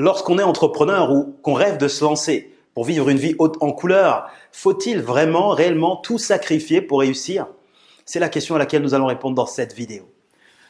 Lorsqu'on est entrepreneur ou qu'on rêve de se lancer pour vivre une vie haute en couleur, faut-il vraiment, réellement tout sacrifier pour réussir? C'est la question à laquelle nous allons répondre dans cette vidéo.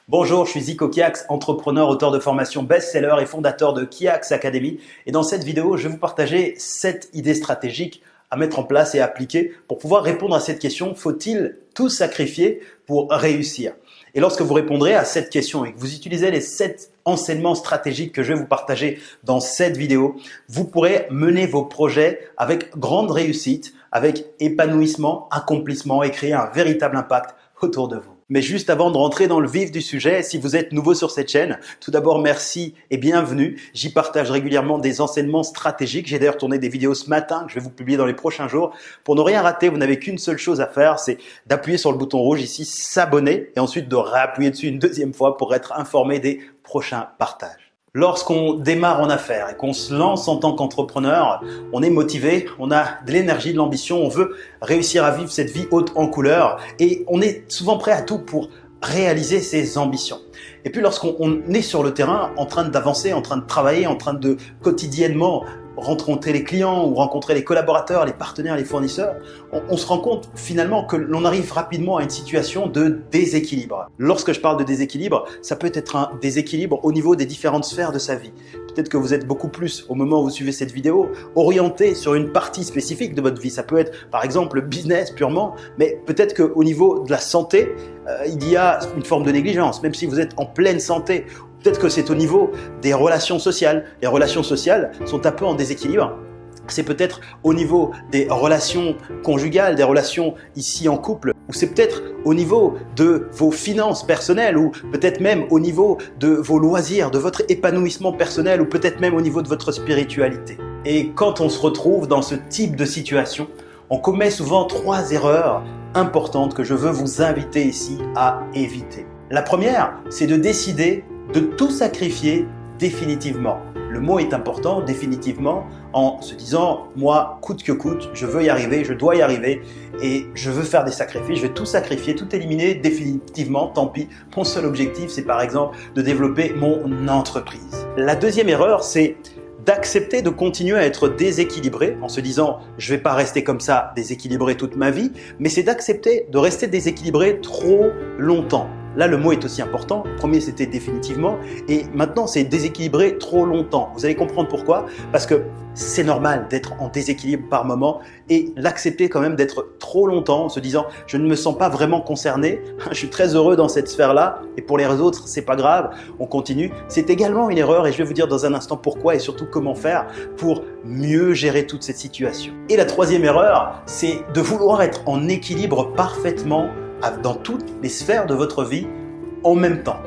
Bonjour, je suis Zico Kiax, entrepreneur, auteur de formation best-seller et fondateur de Kiax Academy. Et dans cette vidéo, je vais vous partager 7 idées stratégiques à mettre en place et appliquer pour pouvoir répondre à cette question. Faut-il tout sacrifier pour réussir? Et lorsque vous répondrez à cette question et que vous utilisez les sept enseignements stratégiques que je vais vous partager dans cette vidéo, vous pourrez mener vos projets avec grande réussite, avec épanouissement, accomplissement et créer un véritable impact autour de vous. Mais juste avant de rentrer dans le vif du sujet, si vous êtes nouveau sur cette chaîne, tout d'abord merci et bienvenue. J'y partage régulièrement des enseignements stratégiques. J'ai d'ailleurs tourné des vidéos ce matin que je vais vous publier dans les prochains jours. Pour ne rien rater, vous n'avez qu'une seule chose à faire, c'est d'appuyer sur le bouton rouge ici, s'abonner et ensuite de réappuyer dessus une deuxième fois pour être informé des prochains partages. Lorsqu'on démarre en affaires et qu'on se lance en tant qu'entrepreneur, on est motivé, on a de l'énergie, de l'ambition, on veut réussir à vivre cette vie haute en couleur et on est souvent prêt à tout pour réaliser ses ambitions. Et puis lorsqu'on est sur le terrain en train d'avancer, en train de travailler, en train de quotidiennement rencontrer les clients ou rencontrer les collaborateurs, les partenaires, les fournisseurs, on, se rend compte finalement que l'on arrive rapidement à une situation de déséquilibre. Lorsque je parle de déséquilibre, ça peut être un déséquilibre au niveau des différentes sphères de sa vie. Peut-être que vous êtes beaucoup plus, au moment où vous suivez cette vidéo, orienté sur une partie spécifique de votre vie. Ça peut être par exemple le business purement, mais peut-être qu'au niveau de la santé, euh, il y a une forme de négligence, même si vous êtes en pleine santé Peut-être que c'est au niveau des relations sociales. Les relations sociales sont un peu en déséquilibre. C'est peut-être au niveau des relations conjugales, des relations ici en couple, ou c'est peut-être au niveau de vos finances personnelles, ou peut-être même au niveau de vos loisirs, de votre épanouissement personnel, ou peut-être même au niveau de votre spiritualité. Et quand on se retrouve dans ce type de situation, on commet souvent trois erreurs importantes que je veux vous inviter ici à éviter. La première, c'est de décider de tout sacrifier définitivement. Le mot est important, définitivement, en se disant, moi, coûte que coûte, je veux y arriver, je dois y arriver, et je veux faire des sacrifices, je vais tout sacrifier, tout éliminer définitivement, tant pis. Mon seul objectif, c'est par exemple de développer mon entreprise. La deuxième erreur, c'est d'accepter de continuer à être déséquilibré en se disant je vais pas rester comme ça déséquilibré toute ma vie, mais c'est d'accepter de rester déséquilibré trop longtemps. Là, le mot est aussi important. Premier, c'était définitivement. Et maintenant, c'est déséquilibré trop longtemps. Vous allez comprendre pourquoi. Parce que c'est normal d'être en déséquilibre par moment et l'accepter quand même d'être trop longtemps en se disant je ne me sens pas vraiment concerné, je suis très heureux dans cette sphère-là et pour les autres, c'est pas grave, on continue. C'est également une erreur et je vais vous dire dans un instant pourquoi et surtout comment faire pour mieux gérer toute cette situation. Et la troisième erreur, c'est de vouloir être en équilibre parfaitement dans toutes les sphères de votre vie en même temps.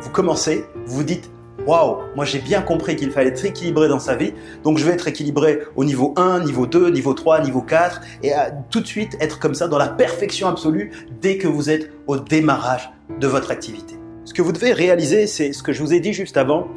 Vous commencez, vous vous dites Waouh, moi j'ai bien compris qu'il fallait être équilibré dans sa vie, donc je vais être équilibré au niveau 1, niveau 2, niveau 3, niveau 4, et à tout de suite être comme ça dans la perfection absolue dès que vous êtes au démarrage de votre activité. Ce que vous devez réaliser, c'est ce que je vous ai dit juste avant,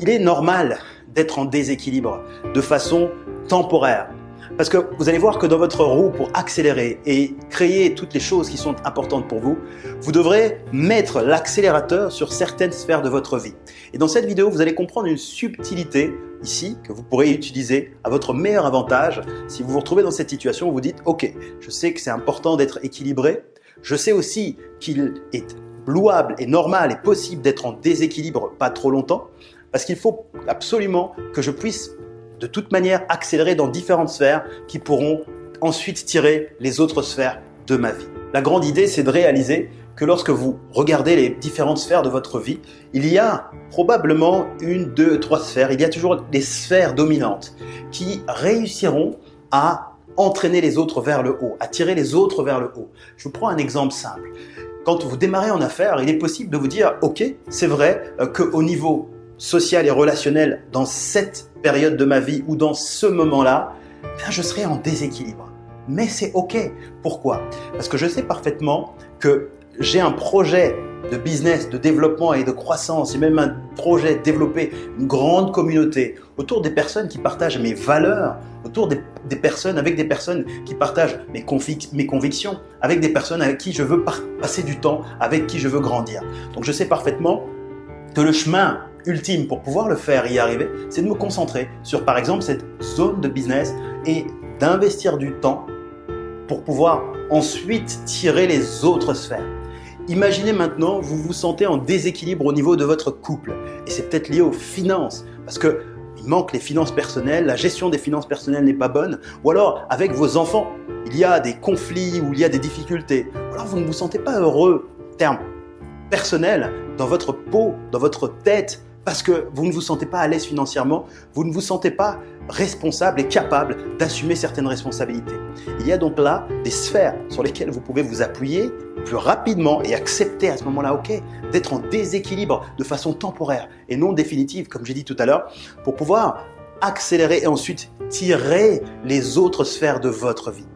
il est normal d'être en déséquilibre de façon temporaire. Parce que vous allez voir que dans votre roue, pour accélérer et créer toutes les choses qui sont importantes pour vous, vous devrez mettre l'accélérateur sur certaines sphères de votre vie. Et dans cette vidéo, vous allez comprendre une subtilité ici que vous pourrez utiliser à votre meilleur avantage si vous vous retrouvez dans cette situation où vous dites « Ok, je sais que c'est important d'être équilibré, je sais aussi qu'il est louable et normal et possible d'être en déséquilibre pas trop longtemps, parce qu'il faut absolument que je puisse de toute manière accélérer dans différentes sphères qui pourront ensuite tirer les autres sphères de ma vie. La grande idée, c'est de réaliser que lorsque vous regardez les différentes sphères de votre vie, il y a probablement une, deux, trois sphères, il y a toujours des sphères dominantes qui réussiront à entraîner les autres vers le haut, à tirer les autres vers le haut. Je vous prends un exemple simple. Quand vous démarrez en affaires, il est possible de vous dire, ok, c'est vrai euh, qu'au niveau social et relationnel dans cette période de ma vie ou dans ce moment-là, ben, je serai en déséquilibre. Mais c'est OK. Pourquoi? Parce que je sais parfaitement que j'ai un projet de business, de développement et de croissance, et même un projet de développer une grande communauté autour des personnes qui partagent mes valeurs, autour des, personnes, avec des personnes qui partagent mes, mes convictions, avec des personnes avec qui je veux passer du temps, avec qui je veux grandir. Donc je sais parfaitement que le chemin ultime pour pouvoir le faire et y arriver, c'est de me concentrer sur par exemple cette zone de business et d'investir du temps pour pouvoir ensuite tirer les autres sphères. Imaginez maintenant, vous vous sentez en déséquilibre au niveau de votre couple. Et c'est peut-être lié aux finances parce que il manque les finances personnelles, la gestion des finances personnelles n'est pas bonne, ou alors avec vos enfants, il y a des conflits ou il y a des difficultés, ou alors vous ne vous sentez pas heureux, terme personnel, dans votre peau, dans votre tête, parce que vous ne vous sentez pas à l'aise financièrement, vous ne vous sentez pas responsable et capable d'assumer certaines responsabilités. Il y a donc là des sphères sur lesquelles vous pouvez vous appuyer plus rapidement et accepter à ce moment-là, ok, d'être en déséquilibre de façon temporaire et non définitive, comme j'ai dit tout à l'heure, pour pouvoir accélérer et ensuite tirer les autres sphères de votre vie.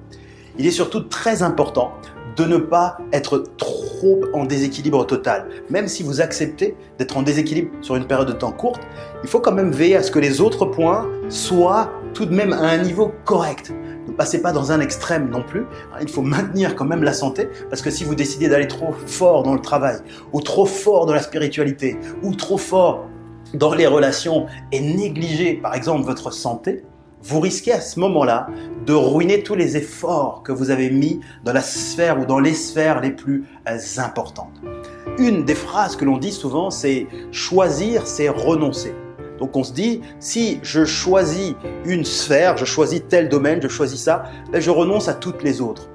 Il est surtout très important de ne pas être trop en déséquilibre total. Même si vous acceptez d'être en déséquilibre sur une période de temps courte, il faut quand même veiller à ce que les autres points soient tout de même à un niveau correct. Ne passez pas dans un extrême non plus. Il faut maintenir quand même la santé parce que si vous décidez d'aller trop fort dans le travail ou trop fort dans la spiritualité ou trop fort dans les relations et négliger par exemple votre santé, vous risquez à ce moment-là de ruiner tous les efforts que vous avez mis dans la sphère ou dans les sphères les plus euh, importantes. Une des phrases que l'on dit souvent, c'est « choisir, c'est renoncer ». Donc on se dit, si je choisis une sphère, je choisis tel domaine, je choisis ça, ben je renonce à toutes les autres.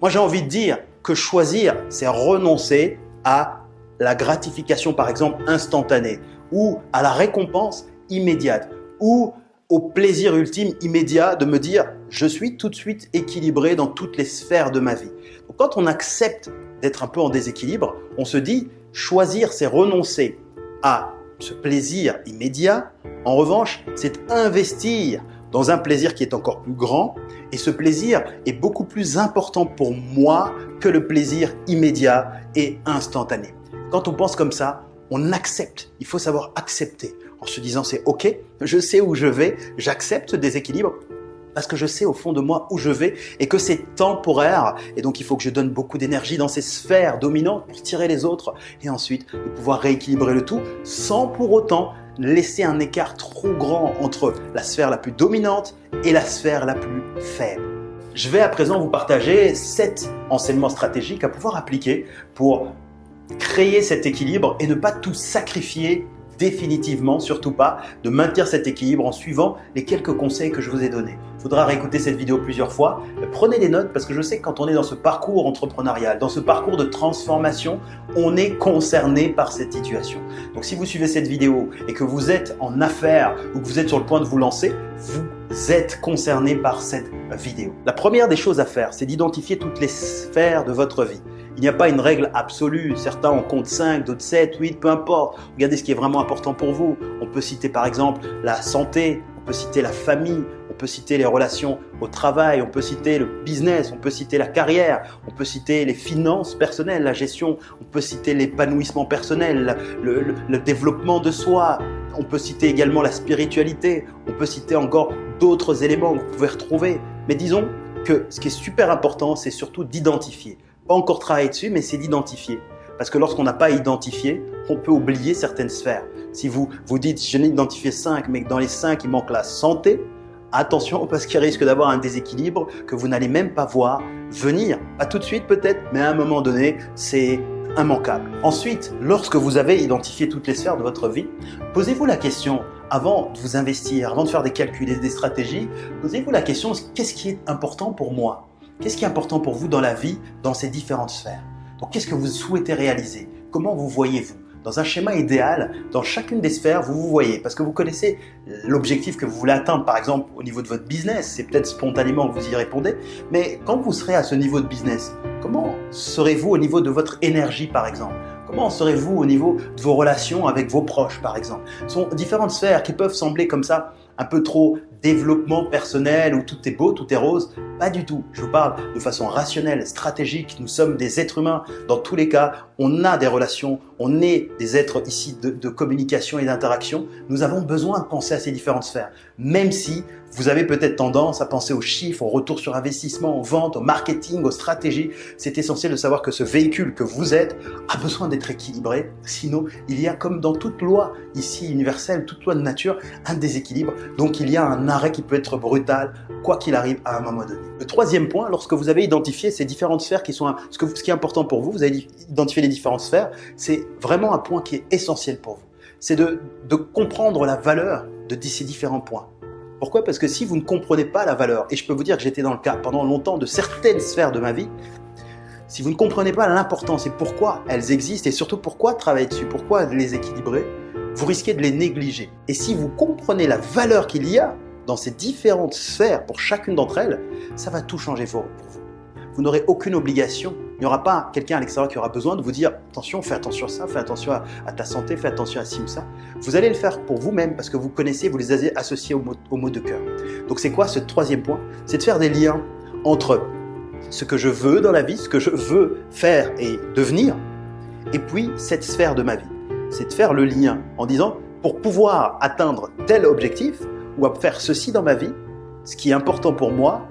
Moi j'ai envie de dire que choisir, c'est renoncer à la gratification par exemple instantanée ou à la récompense immédiate ou au plaisir ultime immédiat de me dire je suis tout de suite équilibré dans toutes les sphères de ma vie. Quand on accepte d'être un peu en déséquilibre, on se dit choisir c'est renoncer à ce plaisir immédiat. En revanche, c'est investir dans un plaisir qui est encore plus grand et ce plaisir est beaucoup plus important pour moi que le plaisir immédiat et instantané. Quand on pense comme ça, on accepte. Il faut savoir accepter en se disant c'est ok, je sais où je vais, j'accepte des équilibres parce que je sais au fond de moi où je vais et que c'est temporaire et donc il faut que je donne beaucoup d'énergie dans ces sphères dominantes pour tirer les autres et ensuite de pouvoir rééquilibrer le tout sans pour autant laisser un écart trop grand entre la sphère la plus dominante et la sphère la plus faible. Je vais à présent vous partager sept enseignements stratégiques à pouvoir appliquer pour créer cet équilibre et ne pas tout sacrifier définitivement, surtout pas, de maintenir cet équilibre en suivant les quelques conseils que je vous ai donnés. Il faudra réécouter cette vidéo plusieurs fois. Prenez des notes parce que je sais que quand on est dans ce parcours entrepreneurial, dans ce parcours de transformation, on est concerné par cette situation. Donc si vous suivez cette vidéo et que vous êtes en affaires ou que vous êtes sur le point de vous lancer, vous êtes concerné par cette vidéo. La première des choses à faire, c'est d'identifier toutes les sphères de votre vie. Il n'y a pas une règle absolue. Certains en comptent 5, d'autres 7, 8, peu importe. Regardez ce qui est vraiment important pour vous. On peut citer par exemple la santé, on peut citer la famille, on peut citer les relations au travail, on peut citer le business, on peut citer la carrière, on peut citer les finances personnelles, la gestion, on peut citer l'épanouissement personnel, le, développement de soi, on peut citer également la spiritualité, on peut citer encore d'autres éléments que vous pouvez retrouver. Mais disons que ce qui est super important, c'est surtout d'identifier pas encore travaillé dessus, mais c'est d'identifier. Parce que lorsqu'on n'a pas identifié, on peut oublier certaines sphères. Si vous vous dites, je n'ai identifié 5, mais dans les 5, il manque la santé, attention parce qu'il risque d'avoir un déséquilibre que vous n'allez même pas voir venir. Pas tout de suite peut-être, mais à un moment donné, c'est immanquable. Ensuite, lorsque vous avez identifié toutes les sphères de votre vie, posez-vous la question, avant de vous investir, avant de faire des calculs et des stratégies, posez-vous la question, qu'est-ce qui est important pour moi? Qu'est-ce qui est important pour vous dans la vie, dans ces différentes sphères? Donc, qu'est-ce que vous souhaitez réaliser? Comment vous voyez-vous? Dans un schéma idéal, dans chacune des sphères, vous vous voyez. Parce que vous connaissez l'objectif que vous voulez atteindre, par exemple au niveau de votre business, c'est peut-être spontanément que vous y répondez, mais quand vous serez à ce niveau de business, comment serez-vous au niveau de votre énergie, par exemple? Comment serez-vous au niveau de vos relations avec vos proches, par exemple? Ce sont différentes sphères qui peuvent sembler comme ça un peu trop développement personnel où tout est beau, tout est rose. Pas du tout. Je vous parle de façon rationnelle, stratégique. Nous sommes des êtres humains. Dans tous les cas, on a des relations, on est des êtres ici de, de communication et d'interaction. Nous avons besoin de penser à ces différentes sphères. Même si vous avez peut-être tendance à penser aux chiffres, au retour sur investissement, aux ventes, au marketing, aux stratégies. C'est essentiel de savoir que ce véhicule que vous êtes a besoin d'être équilibré. Sinon, il y a comme dans toute loi ici universelle, toute loi de nature, un déséquilibre. Donc il y a un arrêt qui peut être brutal, quoi qu'il arrive à un moment donné. Le troisième point, lorsque vous avez identifié ces différentes sphères qui sont, ce, que, ce qui est important pour vous, vous avez identifié les différentes sphères, c'est vraiment un point qui est essentiel pour vous. C'est de comprendre la valeur de ces différents points. Pourquoi? Parce que si vous ne comprenez pas la valeur, et je peux vous dire que j'étais dans le cas pendant longtemps de certaines sphères de ma vie, si vous ne comprenez pas l'importance et pourquoi elles existent, et surtout pourquoi travailler dessus, pourquoi les équilibrer, vous risquez de les négliger. Et si vous comprenez la valeur qu'il y a dans ces différentes sphères pour chacune d'entre elles, ça va tout changer pour vous. Vous n'aurez aucune obligation il n'y aura pas quelqu'un à l'extérieur qui aura besoin de vous dire attention, fais attention à ça, fais attention à, ta santé, fais attention à ci ou ça. Vous allez le faire pour vous-même parce que vous connaissez, vous les avez associés au mot, de cœur. Donc c'est quoi ce troisième point? C'est de faire des liens entre ce que je veux dans la vie, ce que je veux faire et devenir, et puis cette sphère de ma vie. C'est de faire le lien en disant pour pouvoir atteindre tel objectif ou faire ceci dans ma vie, ce qui est important pour moi,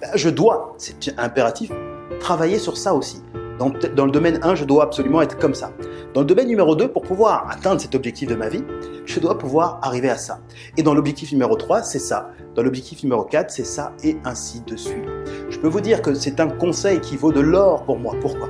ben, je dois, c'est impératif, travailler sur ça aussi. Dans, dans, le domaine 1, je dois absolument être comme ça. Dans le domaine numéro 2, pour pouvoir atteindre cet objectif de ma vie, je dois pouvoir arriver à ça. Et dans l'objectif numéro 3, c'est ça. Dans l'objectif numéro 4, c'est ça, et ainsi de suite. Je peux vous dire que c'est un conseil qui vaut de l'or pour moi. Pourquoi?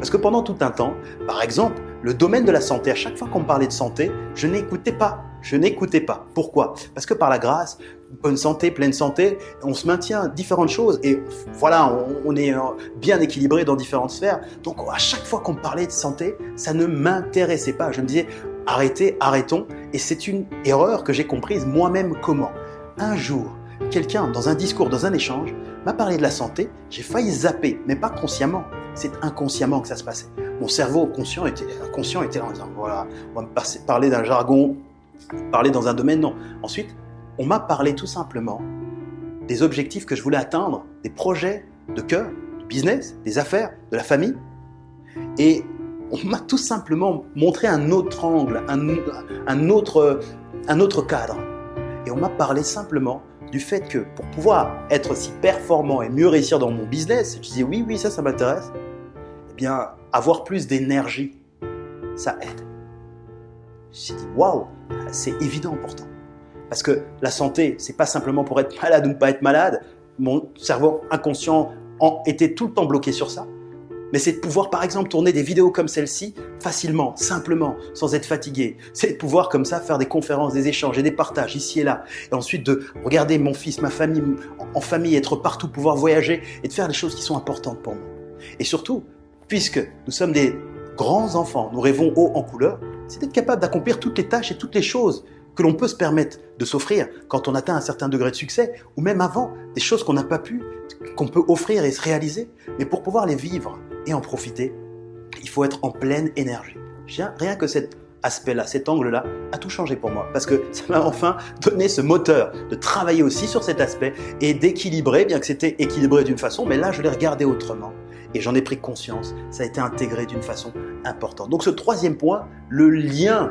Parce que pendant tout un temps, par exemple, le domaine de la santé, à chaque fois qu'on me parlait de santé, je n'écoutais pas. Je n'écoutais pas. Pourquoi? Parce que par la grâce, bonne santé, pleine santé, on se maintient différentes choses et voilà, on, est euh, bien équilibré dans différentes sphères. Donc à chaque fois qu'on parlait de santé, ça ne m'intéressait pas. Je me disais arrêtez, arrêtons. Et c'est une erreur que j'ai comprise moi-même comment. Un jour, quelqu'un dans un discours, dans un échange, m'a parlé de la santé, j'ai failli zapper, mais pas consciemment. C'est inconsciemment que ça se passait. Mon cerveau conscient était, conscient était là en disant voilà, on va me parler d'un jargon, parler dans un domaine, non. Ensuite, on m'a parlé tout simplement des objectifs que je voulais atteindre, des projets de cœur, du business, des affaires, de la famille. Et on m'a tout simplement montré un autre angle, un, autre, un autre cadre. Et on m'a parlé simplement du fait que pour pouvoir être si performant et mieux réussir dans mon business, je disais oui, oui, ça, ça m'intéresse, eh bien, avoir plus d'énergie, ça aide. J'ai dit waouh, c'est évident pourtant. Parce que la santé, c'est pas simplement pour être malade ou ne pas être malade. Mon cerveau inconscient était tout le temps bloqué sur ça. Mais c'est de pouvoir, par exemple, tourner des vidéos comme celle-ci facilement, simplement, sans être fatigué. C'est de pouvoir, comme ça, faire des conférences, des échanges et des partages ici et là. Et ensuite de regarder mon fils, ma famille, en famille, être partout, pouvoir voyager et de faire des choses qui sont importantes pour moi. Et surtout, puisque nous sommes des grands enfants, nous rêvons haut en couleur, c'est d'être capable d'accomplir toutes les tâches et toutes les choses que l'on peut se permettre de s'offrir quand on atteint un certain degré de succès, ou même avant, des choses qu'on n'a pas pu, qu'on peut offrir et se réaliser. Mais pour pouvoir les vivre et en profiter, il faut être en pleine énergie. Rien que cet aspect-là, cet angle-là, a tout changé pour moi. Parce que ça m'a enfin donné ce moteur de travailler aussi sur cet aspect et d'équilibrer, bien que c'était équilibré d'une façon, mais là, je l'ai regardé autrement. Et j'en ai pris conscience. Ça a été intégré d'une façon importante. Donc ce troisième point, le lien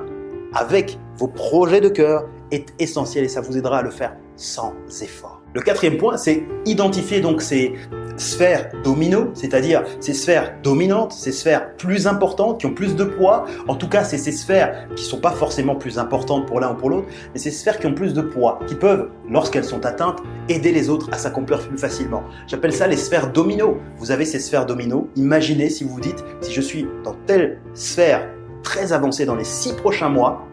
avec vos projets de cœur est essentiel et ça vous aidera à le faire sans effort. Le quatrième point, c'est identifier donc ces sphères domino, c'est-à-dire ces sphères dominantes, ces sphères plus importantes, qui ont plus de poids. En tout cas, c'est ces sphères qui ne sont pas forcément plus importantes pour l'un ou pour l'autre, mais ces sphères qui ont plus de poids, qui peuvent, lorsqu'elles sont atteintes, aider les autres à s'accomplir plus facilement. J'appelle ça les sphères domino. Vous avez ces sphères domino. Imaginez si vous vous dites, si je suis dans telle sphère très avancée dans les six prochains mois,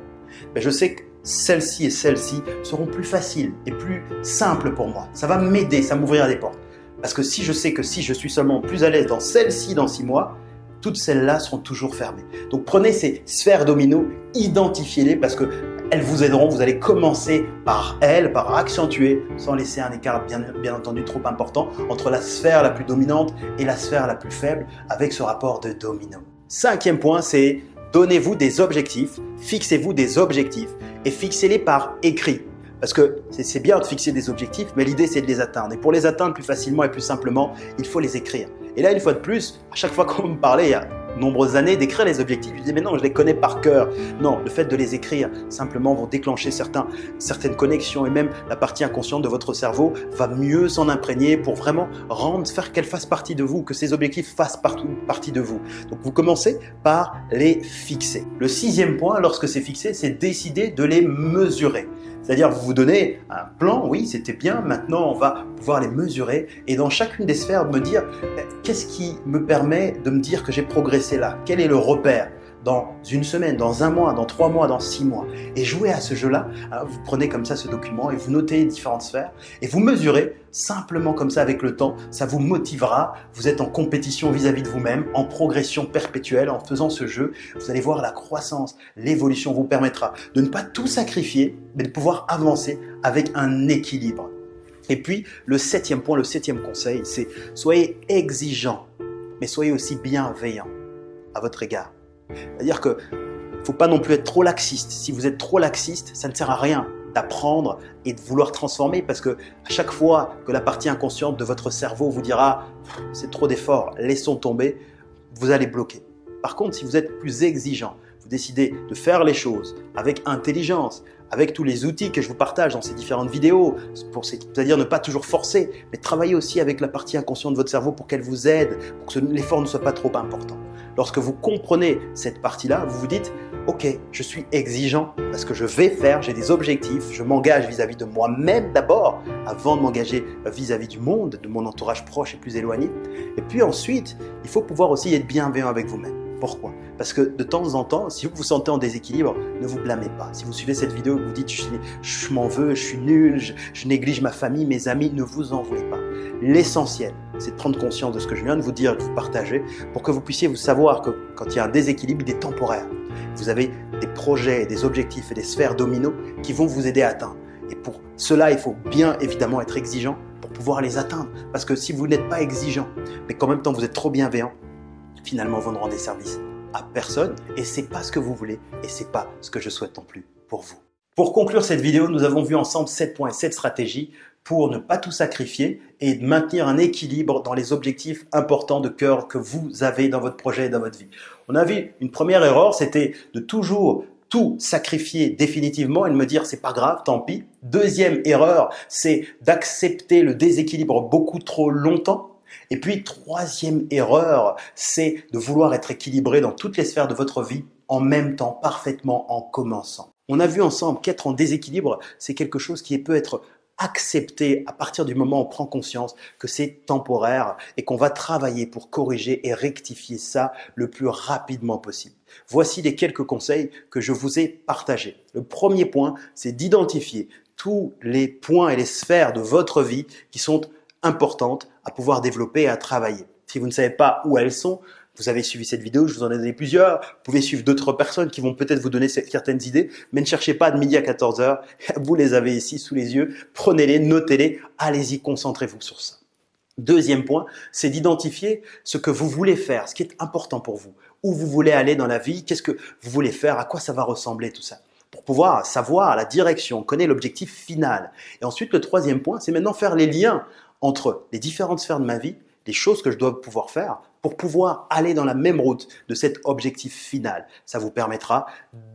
ben je sais que celle-ci et celle-ci seront plus faciles et plus simples pour moi. Ça va m'aider, ça m'ouvrira des portes. Parce que si je sais que si je suis seulement plus à l'aise dans celle-ci dans six mois, toutes celles-là seront toujours fermées. Donc prenez ces sphères domino, identifiez-les parce que elles vous aideront. Vous allez commencer par elles, par accentuer, sans laisser un écart bien entendu trop important entre la sphère la plus dominante et la sphère la plus faible avec ce rapport de domino. Cinquième point, c'est Donnez-vous des objectifs, fixez-vous des objectifs et fixez-les par écrit. Parce que c'est bien de fixer des objectifs, mais l'idée c'est de les atteindre. Et pour les atteindre plus facilement et plus simplement, il faut les écrire. Et là, une fois de plus, à chaque fois qu'on me parlait, il y a nombreuses années d'écrire les objectifs. Je disais, mais non, je les connais par cœur. Non, le fait de les écrire simplement vont déclencher certains, certaines connexions et même la partie inconsciente de votre cerveau va mieux s'en imprégner pour vraiment rendre, faire qu'elle fasse partie de vous, que ces objectifs fassent partie de vous. Donc vous commencez par les fixer. Le sixième point, lorsque c'est fixé, c'est décider de les mesurer. C'est-à-dire, vous vous donnez un plan, oui, c'était bien, maintenant on va pouvoir les mesurer et dans chacune des sphères me dire qu'est-ce qui me permet de me dire que j'ai progressé là? Quel est le repère? Dans une semaine, dans un mois, dans trois mois, dans six mois. Et jouer à ce jeu-là, hein, vous prenez comme ça ce document et vous notez différentes sphères et vous mesurez simplement comme ça avec le temps. Ça vous motivera. Vous êtes en compétition vis-à-vis de vous-même, en progression perpétuelle en faisant ce jeu. Vous allez voir la croissance, l'évolution vous permettra de ne pas tout sacrifier, mais de pouvoir avancer avec un équilibre. Et puis, le septième point, le septième conseil, c'est soyez exigeant, mais soyez aussi bienveillant à votre égard. C'est-à-dire que faut pas non plus être trop laxiste. Si vous êtes trop laxiste, ça ne sert à rien d'apprendre et de vouloir transformer parce que à chaque fois que la partie inconsciente de votre cerveau vous dira c'est trop d'efforts, laissons tomber, vous allez bloquer. Par contre, si vous êtes plus exigeant, vous décidez de faire les choses avec intelligence, avec tous les outils que je vous partage dans ces différentes vidéos, c'est-à-dire ne pas toujours forcer, mais travailler aussi avec la partie inconsciente de votre cerveau pour qu'elle vous aide, pour que l'effort ne soit pas trop important. Lorsque vous comprenez cette partie-là, vous vous dites « Ok, je suis exigeant parce que je vais faire, j'ai des objectifs, je m'engage vis-à-vis de moi-même d'abord avant de m'engager vis-à-vis du monde, de mon entourage proche et plus éloigné. Et puis ensuite, il faut pouvoir aussi être bienveillant avec vous-même. Pourquoi? Parce que de temps en temps, si vous vous sentez en déséquilibre, ne vous blâmez pas. Si vous suivez cette vidéo et que vous dites « je, m'en veux, je suis nul, je néglige ma famille, mes amis », ne vous en voulez pas. L'essentiel, c'est de prendre conscience de ce que je viens de vous dire, de vous partager, pour que vous puissiez vous savoir que quand il y a un déséquilibre, il est temporaire. Vous avez des projets, des objectifs et des sphères dominos qui vont vous aider à atteindre. Et pour cela, il faut bien évidemment être exigeant pour pouvoir les atteindre. Parce que si vous n'êtes pas exigeant, mais qu'en même temps vous êtes trop bienveillant, finalement vous ne rendez service à personne et c'est pas ce que vous voulez et c'est pas ce que je souhaite non plus pour vous. Pour conclure cette vidéo, nous avons vu ensemble 7 points et 7 stratégies pour ne pas tout sacrifier et maintenir un équilibre dans les objectifs importants de cœur que vous avez dans votre projet et dans votre vie. On a vu une première erreur, c'était de toujours tout sacrifier définitivement et de me dire c'est pas grave, tant pis. Deuxième erreur, c'est d'accepter le déséquilibre beaucoup trop longtemps. Et puis troisième erreur, c'est de vouloir être équilibré dans toutes les sphères de votre vie en même temps, parfaitement en commençant. On a vu ensemble qu'être en déséquilibre, c'est quelque chose qui peut être accepter à partir du moment où on prend conscience que c'est temporaire et qu'on va travailler pour corriger et rectifier ça le plus rapidement possible. Voici les quelques conseils que je vous ai partagés. Le premier point, c'est d'identifier tous les points et les sphères de votre vie qui sont importantes à pouvoir développer et à travailler. Si vous ne savez pas où elles sont, vous avez suivi cette vidéo, je vous en ai donné plusieurs. Vous pouvez suivre d'autres personnes qui vont peut-être vous donner certaines idées, mais ne cherchez pas de midi à 14h. Vous les avez ici sous les yeux. Prenez-les, notez-les. Allez-y, concentrez-vous sur ça. Deuxième point, c'est d'identifier ce que vous voulez faire, ce qui est important pour vous. Où vous voulez aller dans la vie, qu'est-ce que vous voulez faire, à quoi ça va ressembler tout ça. Pour pouvoir savoir la direction, connaître l'objectif final. Et ensuite, le troisième point, c'est maintenant faire les liens entre les différentes sphères de ma vie, les choses que je dois pouvoir faire pour pouvoir aller dans la même route de cet objectif final. Ça vous permettra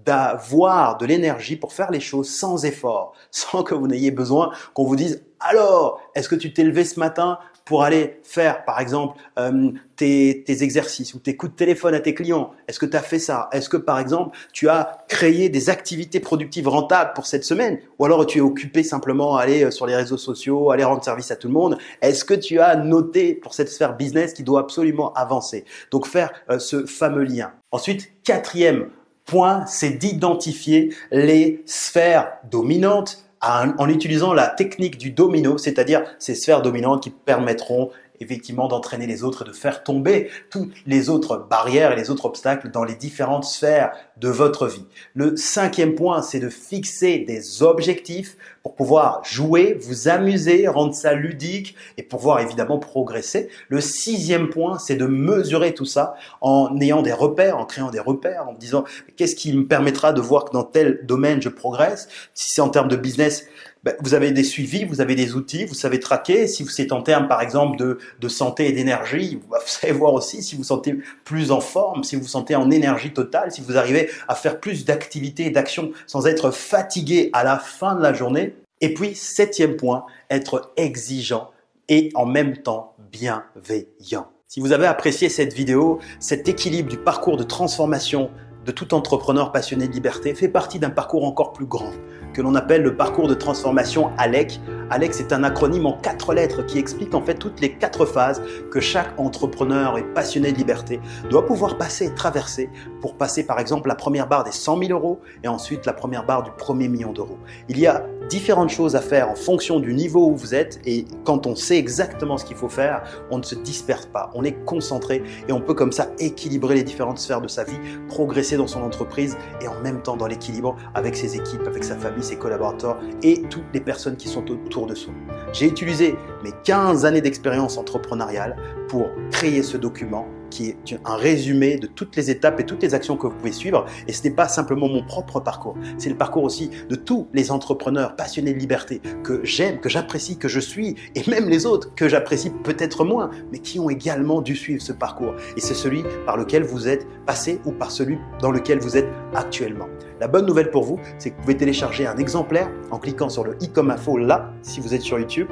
d'avoir de l'énergie pour faire les choses sans effort, sans que vous n'ayez besoin qu'on vous dise « Alors, est-ce que tu t'es levé ce matin pour aller faire, par exemple, euh, tes, exercices ou tes coups de téléphone à tes clients. Est-ce que tu as fait ça? Est-ce que, par exemple, tu as créé des activités productives rentables pour cette semaine? Ou alors tu es occupé simplement à aller euh, sur les réseaux sociaux, aller rendre service à tout le monde? Est-ce que tu as noté pour cette sphère business qui doit absolument avancer? Donc, faire euh, ce fameux lien. Ensuite, quatrième point, c'est d'identifier les sphères dominantes en utilisant la technique du domino, c'est-à-dire ces sphères dominantes qui permettront effectivement d'entraîner les autres et de faire tomber toutes les autres barrières et les autres obstacles dans les différentes sphères de votre vie. Le cinquième point, c'est de fixer des objectifs pour pouvoir jouer, vous amuser, rendre ça ludique et pouvoir évidemment progresser. Le sixième point, c'est de mesurer tout ça en ayant des repères, en créant des repères, en disant qu'est-ce qui me permettra de voir que dans tel domaine je progresse? Si c'est en termes de business, ben, vous avez des suivis, vous avez des outils, vous savez traquer. Si c'est en termes, par exemple, de, santé et d'énergie, vous savez voir aussi si vous sentez plus en forme, si vous vous sentez en énergie totale, si vous arrivez à faire plus d'activités et d'actions sans être fatigué à la fin de la journée. Et puis, septième point, être exigeant et en même temps bienveillant. Si vous avez apprécié cette vidéo, cet équilibre du parcours de transformation de tout entrepreneur passionné de liberté fait partie d'un parcours encore plus grand que l'on appelle le parcours de transformation ALEC. ALEC, c'est un acronyme en quatre lettres qui explique en fait toutes les quatre phases que chaque entrepreneur et passionné de liberté doit pouvoir passer et traverser pour passer par exemple la première barre des 100 000 euros et ensuite la première barre du premier million d'euros. Il y a différentes choses à faire en fonction du niveau où vous êtes et quand on sait exactement ce qu'il faut faire, on ne se disperse pas, on est concentré et on peut comme ça équilibrer les différentes sphères de sa vie, progresser dans son entreprise et en même temps dans l'équilibre avec ses équipes, avec sa famille, ses collaborateurs et toutes les personnes qui sont autour de soi. J'ai utilisé mes 15 années d'expérience entrepreneuriale pour créer ce document qui est un résumé de toutes les étapes et toutes les actions que vous pouvez suivre. Et ce n'est pas simplement mon propre parcours, c'est le parcours aussi de tous les entrepreneurs passionnés de liberté que j'aime, que j'apprécie, que je suis, et même les autres que j'apprécie peut-être moins, mais qui ont également dû suivre ce parcours. Et c'est celui par lequel vous êtes passé ou par celui dans lequel vous êtes actuellement. La bonne nouvelle pour vous, c'est que vous pouvez télécharger un exemplaire en cliquant sur le i comme info là, si vous êtes sur YouTube,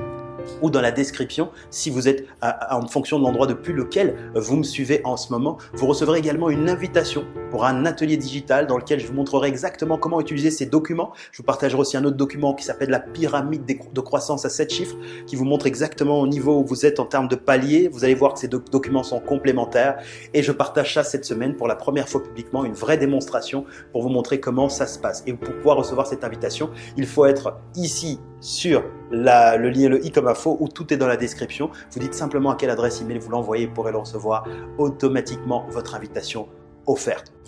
ou dans la description si vous êtes en fonction de l'endroit depuis lequel vous me suivez en ce moment. Vous recevrez également une invitation pour un atelier digital dans lequel je vous montrerai exactement comment utiliser ces documents. Je vous partagerai aussi un autre document qui s'appelle la pyramide de croissance à 7 chiffres qui vous montre exactement au niveau où vous êtes en termes de paliers. Vous allez voir que ces documents sont complémentaires et je partage ça cette semaine pour la première fois publiquement, une vraie démonstration pour vous montrer comment ça se passe. Et pour pouvoir recevoir cette invitation, il faut être ici sur le lien, le i comme info, où tout est dans la description. Vous dites simplement à quelle adresse email vous l'envoyez, vous pourrez le recevoir automatiquement votre invitation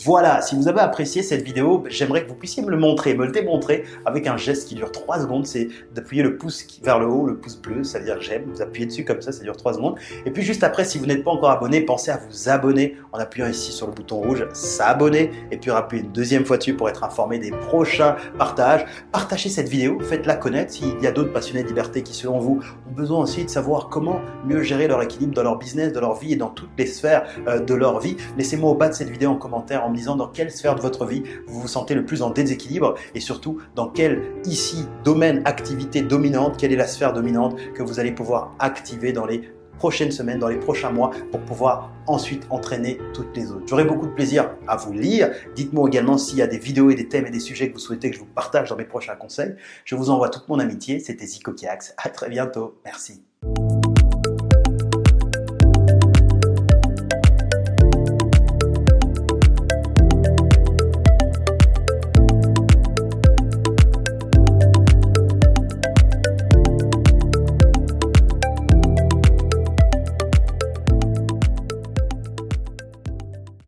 Voilà, si vous avez apprécié cette vidéo, j'aimerais que vous puissiez me le montrer, me le démontrer avec un geste qui dure 3 secondes. C'est d'appuyer le pouce vers le haut, le pouce bleu, ça veut dire j'aime. Vous appuyez dessus comme ça, ça dure 3 secondes. Et puis juste après, si vous n'êtes pas encore abonné, pensez à vous abonner en appuyant ici sur le bouton rouge, s'abonner. Et puis appuyez une deuxième fois dessus pour être informé des prochains partages. Partagez cette vidéo, faites-la connaître s'il y a d'autres passionnés de liberté qui, selon vous, ont besoin aussi de savoir comment mieux gérer leur équilibre dans leur business, dans leur vie et dans toutes les sphères euh, de leur vie. Laissez-moi au bas de cette vidéo en commentaire en me disant dans quelle sphère de votre vie vous vous sentez le plus en déséquilibre et surtout dans quel ici domaine, activité dominante, quelle est la sphère dominante que vous allez pouvoir activer dans les prochaines semaines, dans les prochains mois pour pouvoir ensuite entraîner toutes les autres. J'aurai beaucoup de plaisir à vous lire. Dites-moi également s'il y a des vidéos et des thèmes et des sujets que vous souhaitez que je vous partage dans mes prochains conseils. Je vous envoie toute mon amitié. C'était Zico Kiax. À très bientôt. Merci.